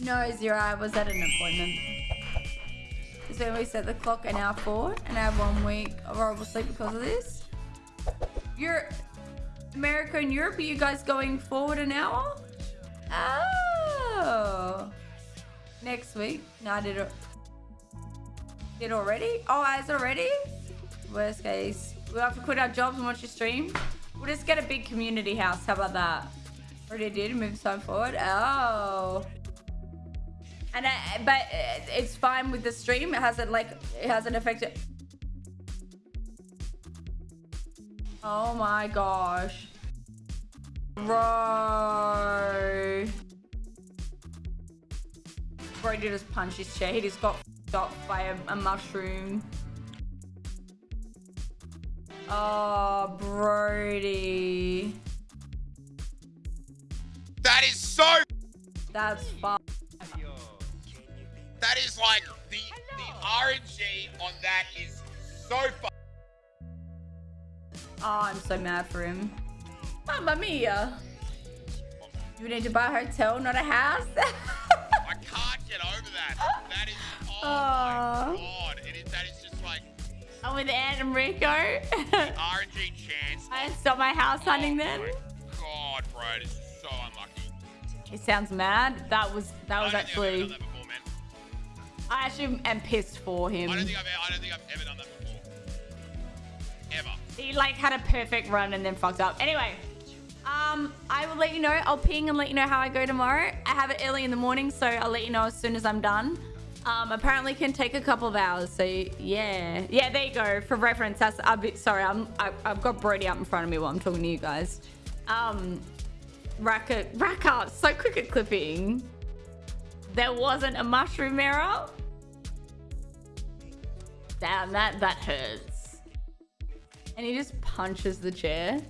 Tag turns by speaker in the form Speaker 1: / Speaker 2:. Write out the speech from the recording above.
Speaker 1: No, zero. I was at an appointment. So we set the clock an hour forward and I have one week of horrible sleep because of this. You're America and Europe, are you guys going forward an hour? Oh. Next week. No, I did it. Did already? Oh, as already? Worst case. We'll have to quit our jobs and watch your stream. We'll just get a big community house. How about that? Already did. Move time forward. Oh. And I, but it's fine with the stream. It hasn't like it hasn't affected. Oh my gosh, bro. Brody just punched his chair. He just got stopped by a, a mushroom. Oh, Brody.
Speaker 2: That is so.
Speaker 1: That's fun.
Speaker 2: That is like the the RNG on that is so fun.
Speaker 1: Oh, I'm so mad for him. Mamma mia. You need to buy a hotel, not a house.
Speaker 2: I can't get over that. That is oh
Speaker 1: Aw.
Speaker 2: my god. It is that is just like
Speaker 1: I'm with and Rico.
Speaker 2: RNG chance.
Speaker 1: I stopped my house oh hunting
Speaker 2: Oh
Speaker 1: then.
Speaker 2: my God, bro, it is so unlucky.
Speaker 1: He sounds mad. That was that was
Speaker 2: I I've ever
Speaker 1: actually.
Speaker 2: That before, man.
Speaker 1: I actually am pissed for him.
Speaker 2: I don't think I've I don't think I've ever done that before. Ever.
Speaker 1: He like had a perfect run and then fucked up. Anyway, um, I will let you know. I'll ping and let you know how I go tomorrow. I have it early in the morning, so I'll let you know as soon as I'm done. Um, apparently can take a couple of hours. So yeah, yeah. There you go. For reference, that's a bit. Sorry, I'm. I, I've got Brody up in front of me while I'm talking to you guys. Um, Racker, Racker, so quick at clipping. There wasn't a mushroom error. Damn, that that hurts. And he just punches the chair.